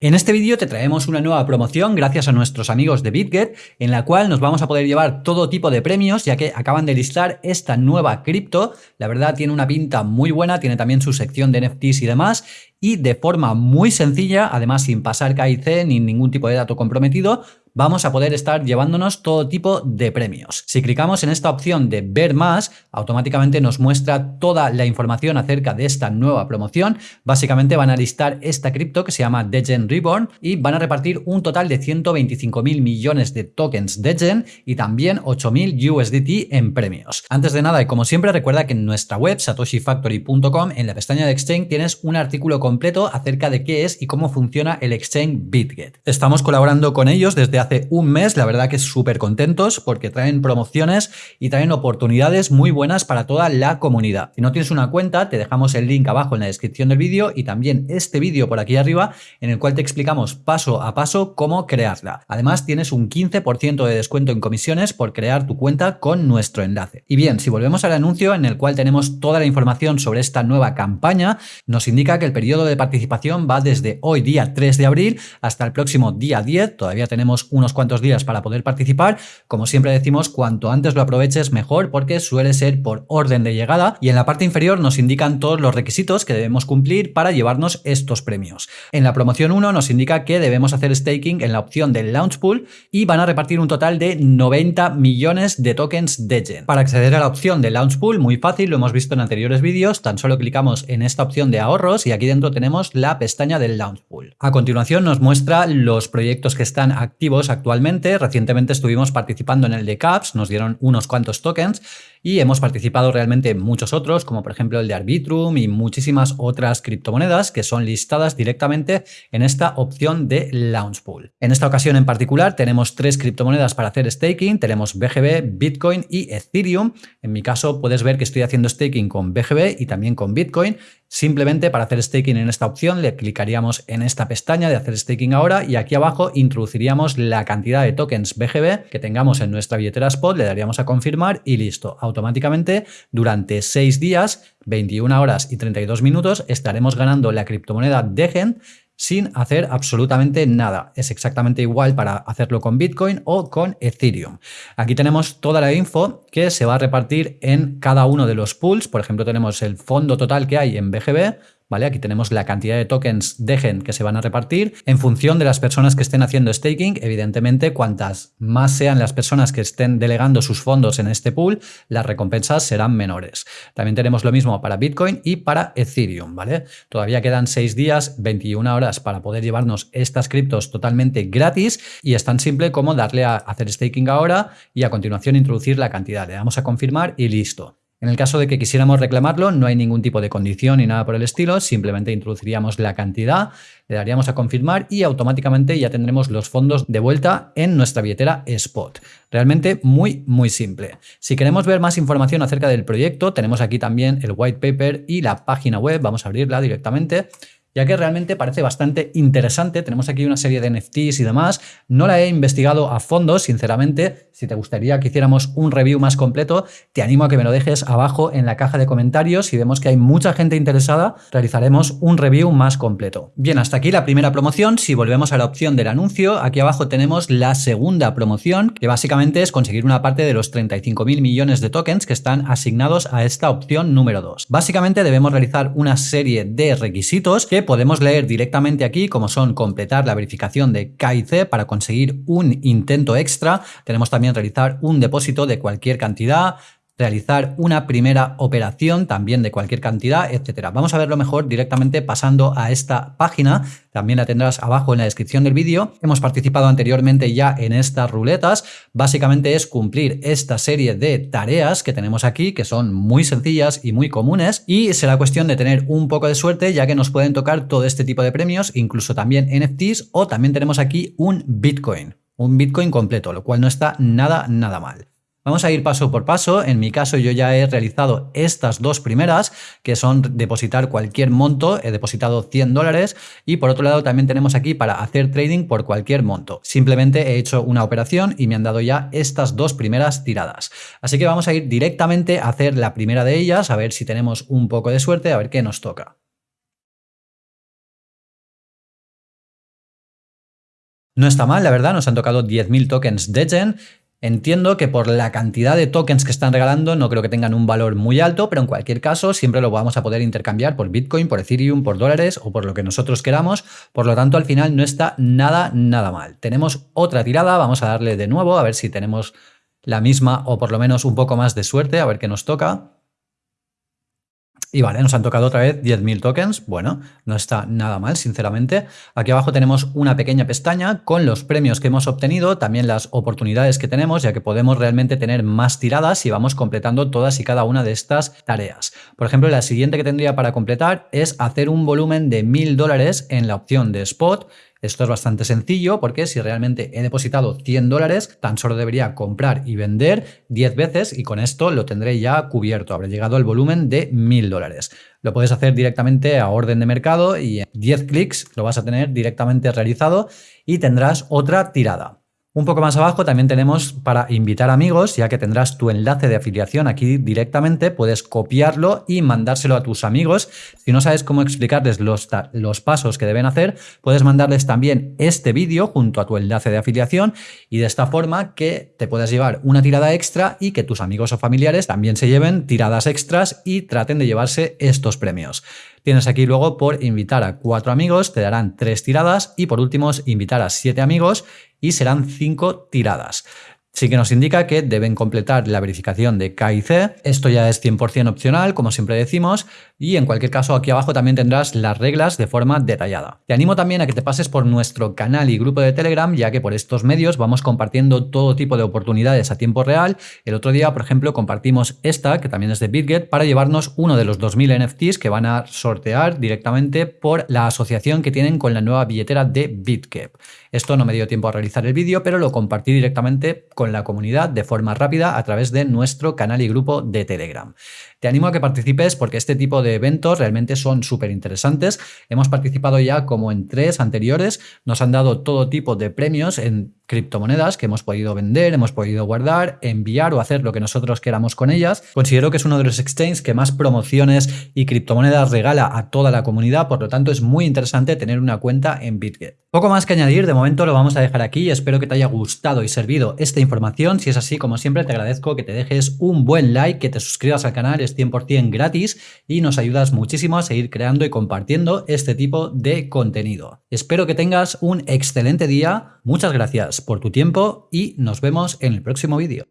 En este vídeo te traemos una nueva promoción gracias a nuestros amigos de BitGet, en la cual nos vamos a poder llevar todo tipo de premios, ya que acaban de listar esta nueva cripto. La verdad tiene una pinta muy buena, tiene también su sección de NFTs y demás, y de forma muy sencilla, además sin pasar KIC ni ningún tipo de dato comprometido, vamos a poder estar llevándonos todo tipo de premios. Si clicamos en esta opción de ver más, automáticamente nos muestra toda la información acerca de esta nueva promoción. Básicamente van a listar esta cripto que se llama Degen Reborn y van a repartir un total de 125 mil millones de tokens Degen y también 8.000 USDT en premios. Antes de nada y como siempre recuerda que en nuestra web satoshifactory.com en la pestaña de Exchange tienes un artículo completo acerca de qué es y cómo funciona el Exchange BitGet. Estamos colaborando con ellos desde hace hace un mes, la verdad que súper contentos porque traen promociones y traen oportunidades muy buenas para toda la comunidad. Si no tienes una cuenta, te dejamos el link abajo en la descripción del vídeo y también este vídeo por aquí arriba en el cual te explicamos paso a paso cómo crearla. Además, tienes un 15% de descuento en comisiones por crear tu cuenta con nuestro enlace. Y bien, si volvemos al anuncio en el cual tenemos toda la información sobre esta nueva campaña, nos indica que el periodo de participación va desde hoy día 3 de abril hasta el próximo día 10, todavía tenemos un unos cuantos días para poder participar. Como siempre decimos, cuanto antes lo aproveches mejor porque suele ser por orden de llegada y en la parte inferior nos indican todos los requisitos que debemos cumplir para llevarnos estos premios. En la promoción 1 nos indica que debemos hacer staking en la opción del Launch Pool y van a repartir un total de 90 millones de tokens Degen. Para acceder a la opción de Launch Pool, muy fácil, lo hemos visto en anteriores vídeos, tan solo clicamos en esta opción de ahorros y aquí dentro tenemos la pestaña del Launch Pool. A continuación nos muestra los proyectos que están activos actualmente. Recientemente estuvimos participando en el de CAPS, nos dieron unos cuantos tokens y hemos participado realmente en muchos otros, como por ejemplo el de Arbitrum y muchísimas otras criptomonedas que son listadas directamente en esta opción de Launch Pool. En esta ocasión en particular tenemos tres criptomonedas para hacer staking, tenemos BGB, Bitcoin y Ethereum. En mi caso puedes ver que estoy haciendo staking con BGB y también con Bitcoin. Simplemente para hacer staking en esta opción le clicaríamos en esta pestaña de hacer staking ahora y aquí abajo introduciríamos la cantidad de tokens BGB que tengamos en nuestra billetera spot, le daríamos a confirmar y listo automáticamente durante 6 días, 21 horas y 32 minutos estaremos ganando la criptomoneda Degen sin hacer absolutamente nada. Es exactamente igual para hacerlo con Bitcoin o con Ethereum. Aquí tenemos toda la info que se va a repartir en cada uno de los pools. Por ejemplo, tenemos el fondo total que hay en BGB, ¿vale? Aquí tenemos la cantidad de tokens Degen que se van a repartir en función de las personas que estén haciendo staking. Evidentemente, cuantas más sean las personas que estén delegando sus fondos en este pool, las recompensas serán menores. También tenemos lo mismo para Bitcoin y para Ethereum, ¿vale? Todavía quedan 6 días, 21 horas para poder llevarnos estas criptos totalmente gratis y es tan simple como darle a hacer staking ahora y a continuación introducir la cantidad. Le damos a confirmar y listo. En el caso de que quisiéramos reclamarlo, no hay ningún tipo de condición ni nada por el estilo, simplemente introduciríamos la cantidad, le daríamos a confirmar y automáticamente ya tendremos los fondos de vuelta en nuestra billetera Spot. Realmente muy, muy simple. Si queremos ver más información acerca del proyecto, tenemos aquí también el white paper y la página web, vamos a abrirla directamente ya que realmente parece bastante interesante. Tenemos aquí una serie de NFTs y demás. No la he investigado a fondo, sinceramente. Si te gustaría que hiciéramos un review más completo, te animo a que me lo dejes abajo en la caja de comentarios. Si vemos que hay mucha gente interesada, realizaremos un review más completo. Bien, hasta aquí la primera promoción. Si volvemos a la opción del anuncio, aquí abajo tenemos la segunda promoción, que básicamente es conseguir una parte de los 35.000 millones de tokens que están asignados a esta opción número 2. Básicamente debemos realizar una serie de requisitos que podemos leer directamente aquí, como son completar la verificación de KIC para conseguir un intento extra. Tenemos realizar un depósito de cualquier cantidad, realizar una primera operación también de cualquier cantidad, etcétera. Vamos a verlo mejor directamente pasando a esta página. También la tendrás abajo en la descripción del vídeo. Hemos participado anteriormente ya en estas ruletas. Básicamente es cumplir esta serie de tareas que tenemos aquí, que son muy sencillas y muy comunes. Y será cuestión de tener un poco de suerte, ya que nos pueden tocar todo este tipo de premios, incluso también NFTs o también tenemos aquí un Bitcoin. Un Bitcoin completo, lo cual no está nada, nada mal. Vamos a ir paso por paso. En mi caso yo ya he realizado estas dos primeras, que son depositar cualquier monto. He depositado 100 dólares y por otro lado también tenemos aquí para hacer trading por cualquier monto. Simplemente he hecho una operación y me han dado ya estas dos primeras tiradas. Así que vamos a ir directamente a hacer la primera de ellas, a ver si tenemos un poco de suerte, a ver qué nos toca. No está mal, la verdad, nos han tocado 10.000 tokens Degen. Entiendo que por la cantidad de tokens que están regalando no creo que tengan un valor muy alto, pero en cualquier caso siempre lo vamos a poder intercambiar por Bitcoin, por Ethereum, por dólares o por lo que nosotros queramos. Por lo tanto, al final no está nada, nada mal. Tenemos otra tirada, vamos a darle de nuevo a ver si tenemos la misma o por lo menos un poco más de suerte, a ver qué nos toca. Y vale, nos han tocado otra vez 10.000 tokens. Bueno, no está nada mal, sinceramente. Aquí abajo tenemos una pequeña pestaña con los premios que hemos obtenido, también las oportunidades que tenemos, ya que podemos realmente tener más tiradas si vamos completando todas y cada una de estas tareas. Por ejemplo, la siguiente que tendría para completar es hacer un volumen de 1.000 dólares en la opción de Spot esto es bastante sencillo porque si realmente he depositado 100 dólares, tan solo debería comprar y vender 10 veces y con esto lo tendré ya cubierto. Habré llegado al volumen de 1000 dólares. Lo puedes hacer directamente a orden de mercado y en 10 clics lo vas a tener directamente realizado y tendrás otra tirada. Un poco más abajo también tenemos para invitar amigos, ya que tendrás tu enlace de afiliación aquí directamente, puedes copiarlo y mandárselo a tus amigos. Si no sabes cómo explicarles los, los pasos que deben hacer, puedes mandarles también este vídeo junto a tu enlace de afiliación y de esta forma que te puedas llevar una tirada extra y que tus amigos o familiares también se lleven tiradas extras y traten de llevarse estos premios. Tienes aquí luego por invitar a cuatro amigos, te darán tres tiradas y por último invitar a siete amigos y serán cinco tiradas. Sí que nos indica que deben completar la verificación de KIC. Esto ya es 100% opcional, como siempre decimos, y en cualquier caso aquí abajo también tendrás las reglas de forma detallada. Te animo también a que te pases por nuestro canal y grupo de Telegram, ya que por estos medios vamos compartiendo todo tipo de oportunidades a tiempo real. El otro día, por ejemplo, compartimos esta, que también es de BitGet, para llevarnos uno de los 2000 NFTs que van a sortear directamente por la asociación que tienen con la nueva billetera de BitGet. Esto no me dio tiempo a realizar el vídeo, pero lo compartí directamente con la comunidad de forma rápida a través de nuestro canal y grupo de Telegram. Te animo a que participes porque este tipo de eventos realmente son súper interesantes. Hemos participado ya como en tres anteriores, nos han dado todo tipo de premios en criptomonedas que hemos podido vender, hemos podido guardar, enviar o hacer lo que nosotros queramos con ellas. Considero que es uno de los exchanges que más promociones y criptomonedas regala a toda la comunidad, por lo tanto es muy interesante tener una cuenta en BitGet. Poco más que añadir, de momento lo vamos a dejar aquí, espero que te haya gustado y servido esta información, si es así, como siempre te agradezco que te dejes un buen like, que te suscribas al canal, 100% gratis y nos ayudas muchísimo a seguir creando y compartiendo este tipo de contenido. Espero que tengas un excelente día, muchas gracias por tu tiempo y nos vemos en el próximo vídeo.